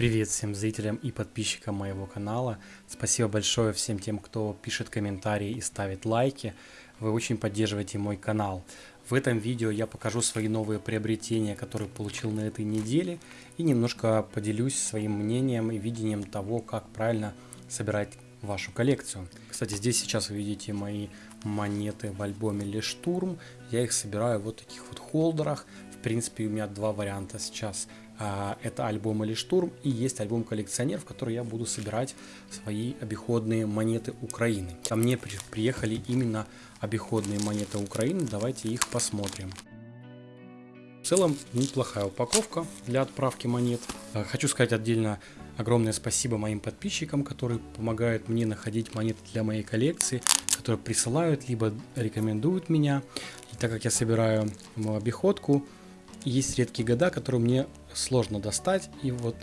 Привет всем зрителям и подписчикам моего канала. Спасибо большое всем тем, кто пишет комментарии и ставит лайки. Вы очень поддерживаете мой канал. В этом видео я покажу свои новые приобретения, которые получил на этой неделе. И немножко поделюсь своим мнением и видением того, как правильно собирать вашу коллекцию. Кстати, здесь сейчас вы видите мои монеты в альбоме Лештурм. Я их собираю в вот таких вот холдерах. В принципе, у меня два варианта сейчас. А, это альбом или штурм и есть альбом коллекционер, в который я буду собирать свои обиходные монеты Украины. Ко мне приехали именно обиходные монеты Украины, давайте их посмотрим. В целом неплохая упаковка для отправки монет. А, хочу сказать отдельно огромное спасибо моим подписчикам, которые помогают мне находить монеты для моей коллекции, которые присылают, либо рекомендуют меня. И так как я собираю обиходку, есть редкие года, которые мне сложно достать. И вот,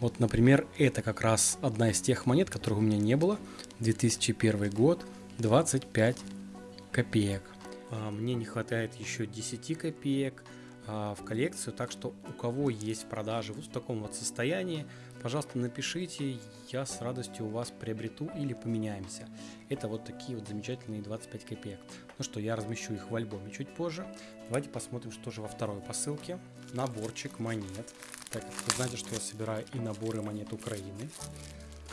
вот, например, это как раз одна из тех монет, которых у меня не было. 2001 год, 25 копеек. А, мне не хватает еще 10 копеек в коллекцию, так что у кого есть продажи вот в таком вот состоянии, пожалуйста, напишите, я с радостью у вас приобрету или поменяемся. Это вот такие вот замечательные 25 копеек. Ну что, я размещу их в альбоме чуть позже. Давайте посмотрим, что же во второй посылке. Наборчик монет. Так вы знаете, что я собираю и наборы монет Украины.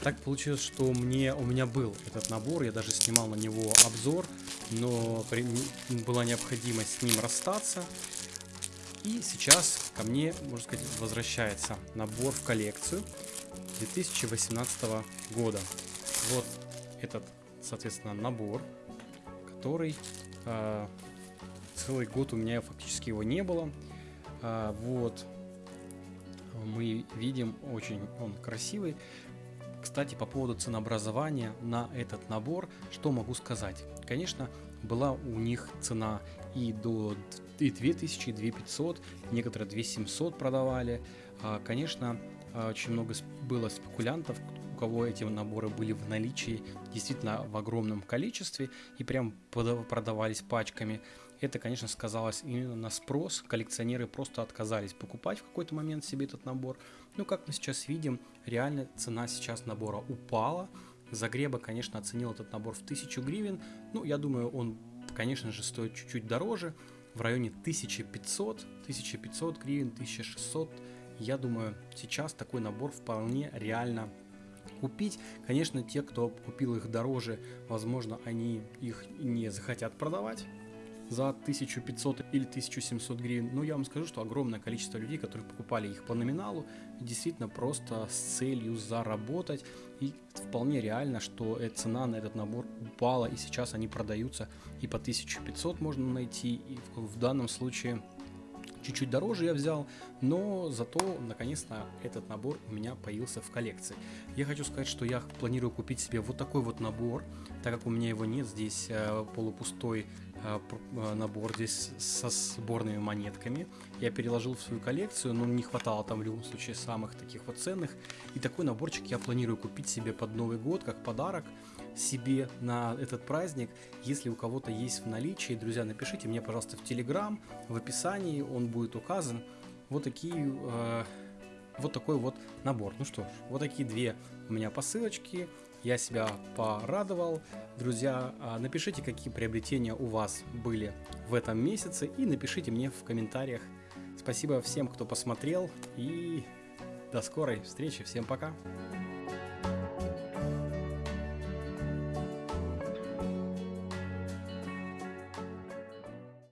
Так получилось, что мне, у меня был этот набор, я даже снимал на него обзор, но при, была необходимость с ним расстаться. И сейчас ко мне, можно сказать, возвращается набор в коллекцию 2018 года. Вот этот, соответственно, набор, который э, целый год у меня фактически его не было. Э, вот мы видим, очень он красивый. Кстати, по поводу ценообразования на этот набор, что могу сказать? Конечно, была у них цена и до и 2000, и 2500, некоторые 2700 продавали. А, конечно, а, очень много было спекулянтов, у кого эти наборы были в наличии действительно в огромном количестве и прям продавались пачками. Это, конечно, сказалось именно на спрос. Коллекционеры просто отказались покупать в какой-то момент себе этот набор. Ну, как мы сейчас видим, реально цена сейчас набора упала. Загреба, конечно, оценил этот набор в 1000 гривен. Ну, я думаю, он, конечно же, стоит чуть-чуть дороже в районе 1500, 1500 гривен, 1600. Я думаю, сейчас такой набор вполне реально купить. Конечно, те, кто купил их дороже, возможно, они их не захотят продавать за 1500 или 1700 гривен. Но я вам скажу, что огромное количество людей, которые покупали их по номиналу, действительно просто с целью заработать. И вполне реально, что цена на этот набор упала, и сейчас они продаются и по 1500 можно найти, и в данном случае чуть-чуть дороже я взял, но зато наконец-то этот набор у меня появился в коллекции. Я хочу сказать, что я планирую купить себе вот такой вот набор, так как у меня его нет, здесь э, полупустой э, э, набор здесь со сборными монетками. Я переложил в свою коллекцию, но не хватало там в любом случае самых таких вот ценных. И такой наборчик я планирую купить себе под Новый год, как подарок себе на этот праздник. Если у кого-то есть в наличии, друзья, напишите мне, пожалуйста, в Телеграм, в описании он будет указан. Вот такие, э, вот такой вот набор. Ну что ж, вот такие две у меня посылочки. Я себя порадовал. Друзья, а напишите, какие приобретения у вас были в этом месяце и напишите мне в комментариях. Спасибо всем, кто посмотрел и до скорой встречи. Всем пока!